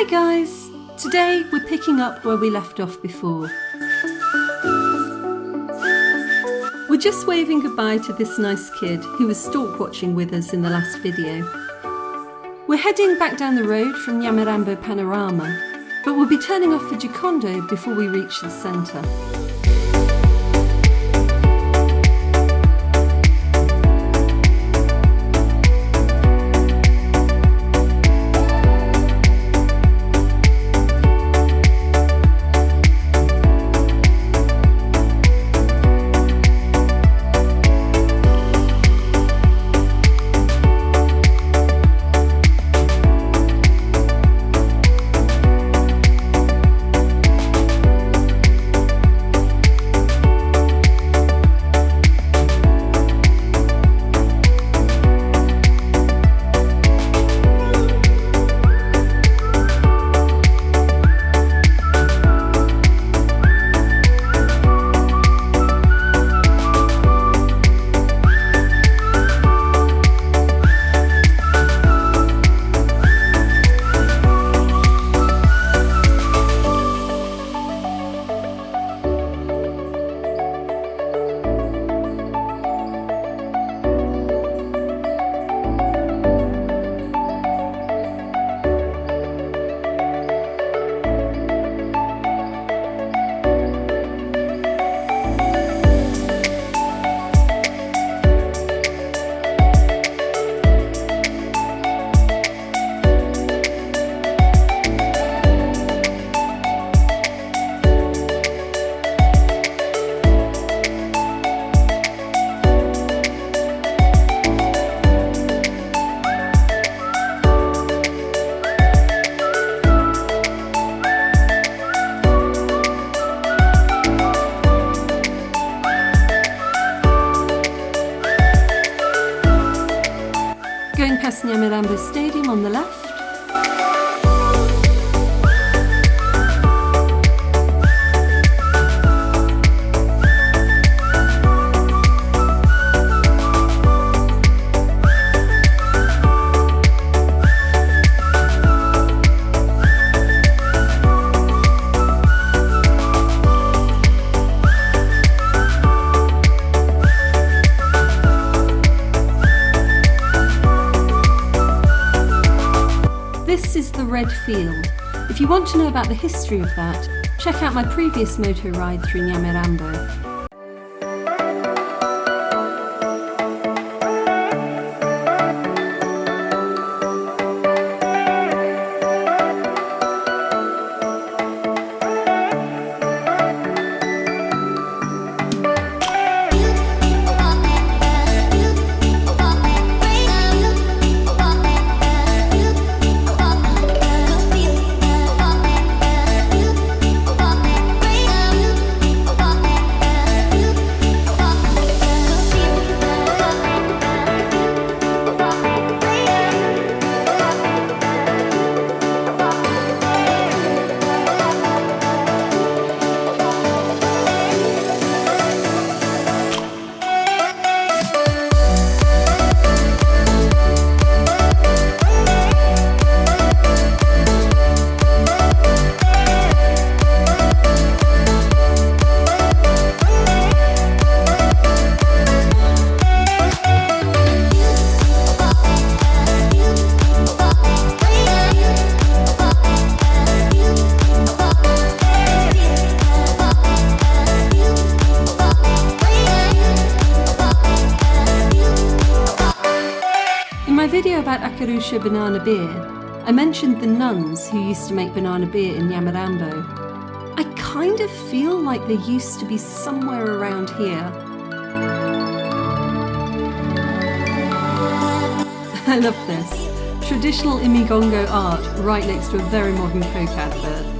Hi guys! Today we're picking up where we left off before. We're just waving goodbye to this nice kid who was stork watching with us in the last video. We're heading back down the road from Nyamirambo Panorama, but we'll be turning off for Gikondo before we reach the centre. Field. If you want to know about the history of that, check out my previous motor ride through Nyamirambo. In my video about Akarusha banana beer, I mentioned the nuns who used to make banana beer in Nyamirambo. I kind of feel like they used to be somewhere around here. I love this. Traditional Imigongo art right next to a very modern Coke advert.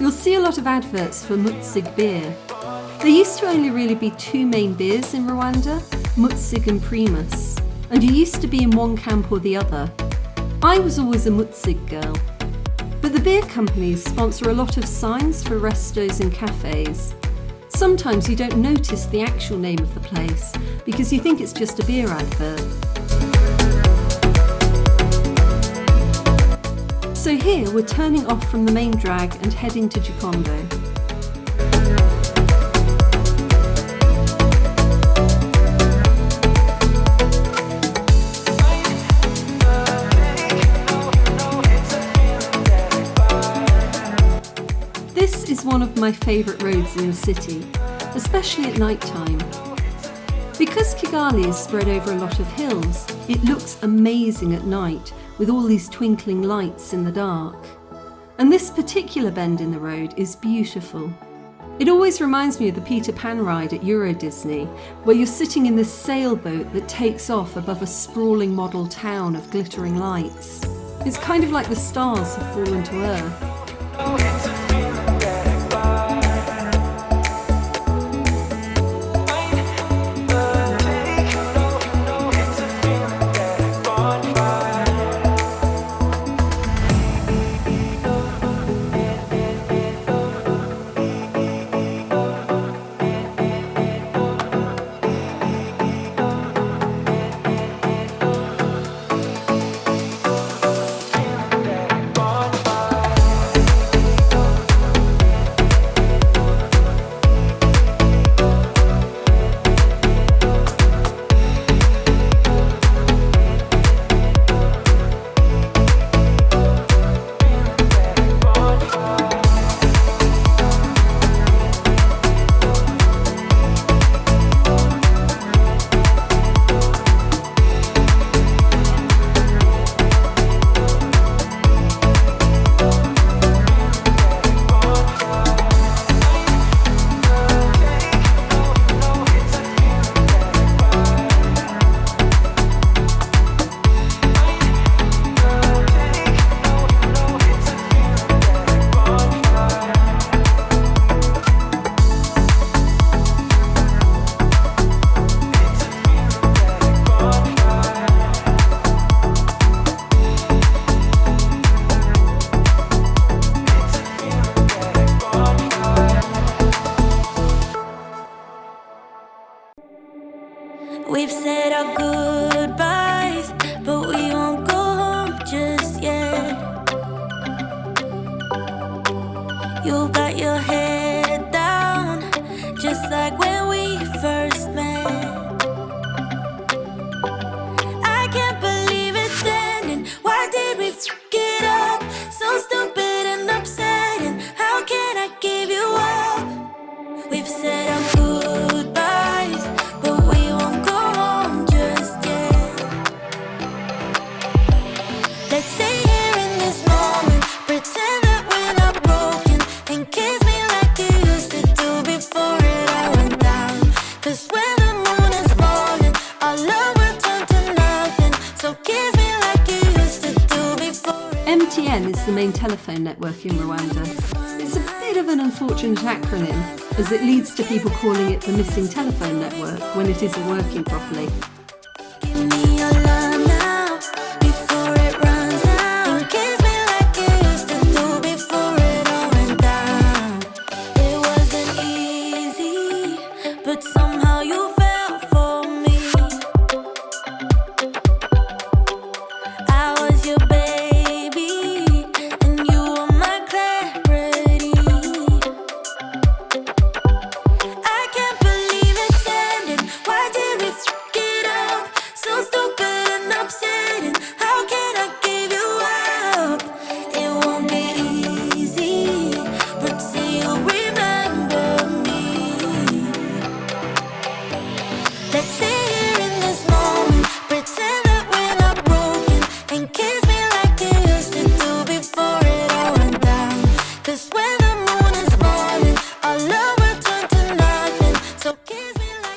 You'll see a lot of adverts for Mutzig beer. There used to only really be two main beers in Rwanda, Mutzig and Primus, and you used to be in one camp or the other. I was always a Mutzig girl. But the beer companies sponsor a lot of signs for restos and cafes. Sometimes you don't notice the actual name of the place because you think it's just a beer advert. So here we're turning off from the main drag and heading to Gikondo. This is one of my favourite roads in the city, especially at night time. Because Kigali is spread over a lot of hills, it looks amazing at night with all these twinkling lights in the dark. And this particular bend in the road is beautiful. It always reminds me of the Peter Pan ride at Euro Disney, where you're sitting in this sailboat that takes off above a sprawling model town of glittering lights. It's kind of like the stars have fallen to earth. You got your head. Telephone network in Rwanda. It's a bit of an unfortunate acronym, as it leads to people calling it the missing telephone network when it isn't working properly.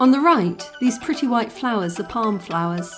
On the right, these pretty white flowers are palm flowers.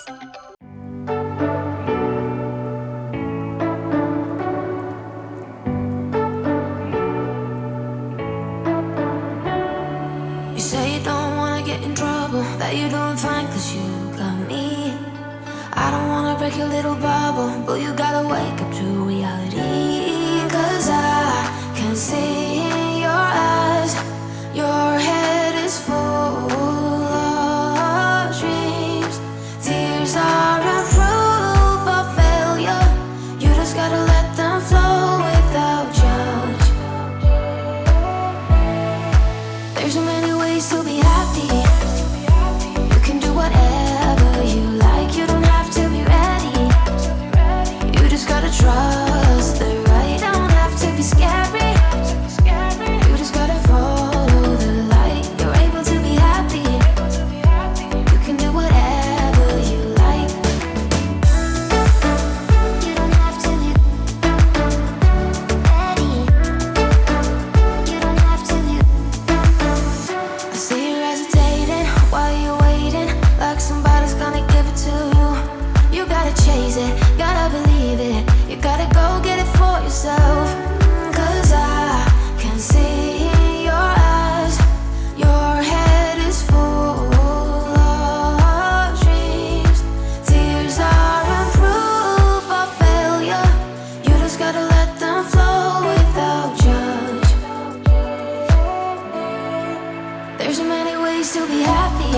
still be happy.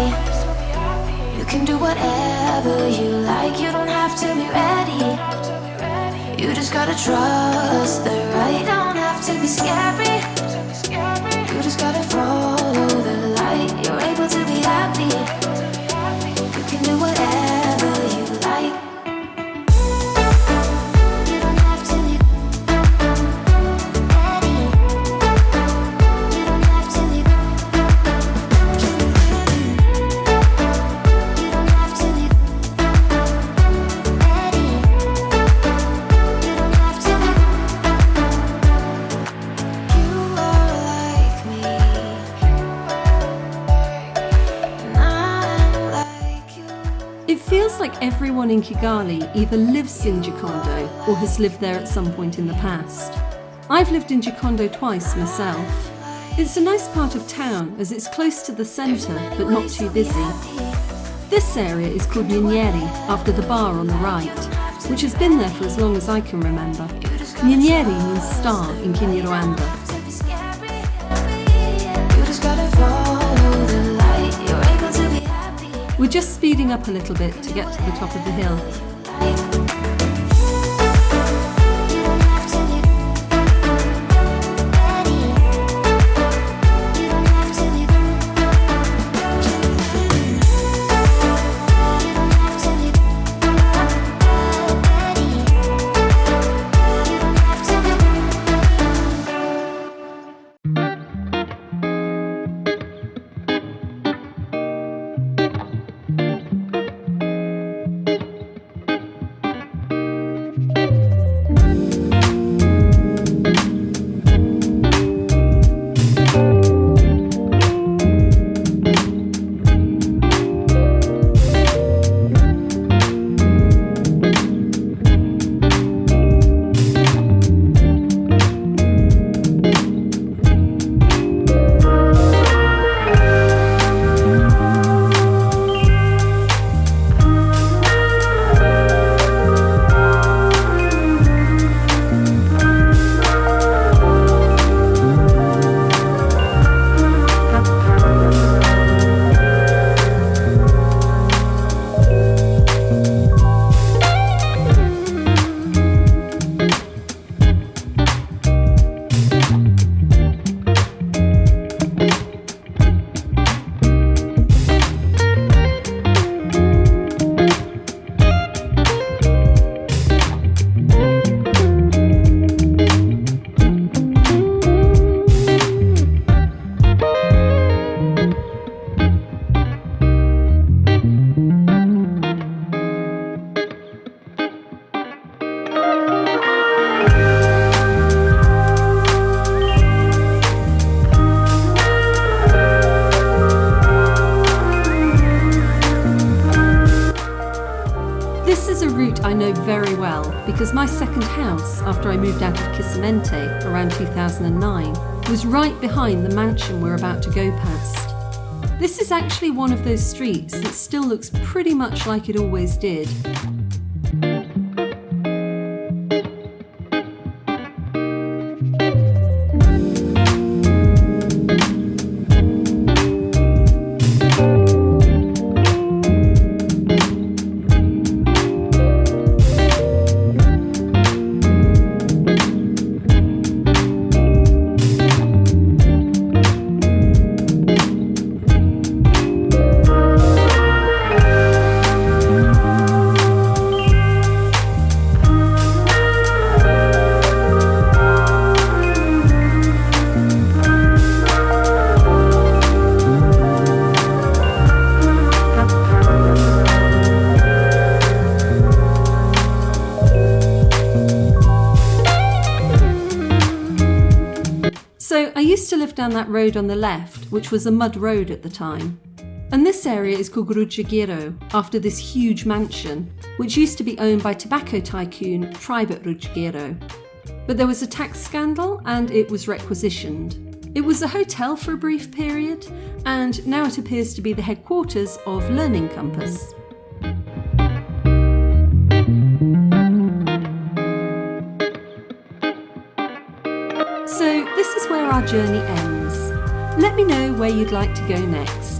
You can do whatever you like You don't have to be ready. You just gotta trust the right Don't have to be scary. in Kigali either lives in Gikondo or has lived there at some point in the past. I've lived in Gikondo twice myself. It's a nice part of town as it's close to the centre but not too busy. This area is called Nyeri after the bar on the right, which has been there for as long as I can remember. Nyeri means star in Kinyarwanda We're just speeding up a little bit to get to the top of the hill. 2009 was right behind the mansion we're about to go past. This is actually one of those streets that still looks pretty much like it always did. Live down that road on the left, which was a mud road at the time. And this area is called Rujugiro, after this huge mansion, which used to be owned by tobacco tycoon Tribert Rujugiro. But there was a tax scandal and it was requisitioned. It was a hotel for a brief period, and now it appears to be the headquarters of Learning Compass. Journey ends. Let me know where you'd like to go next.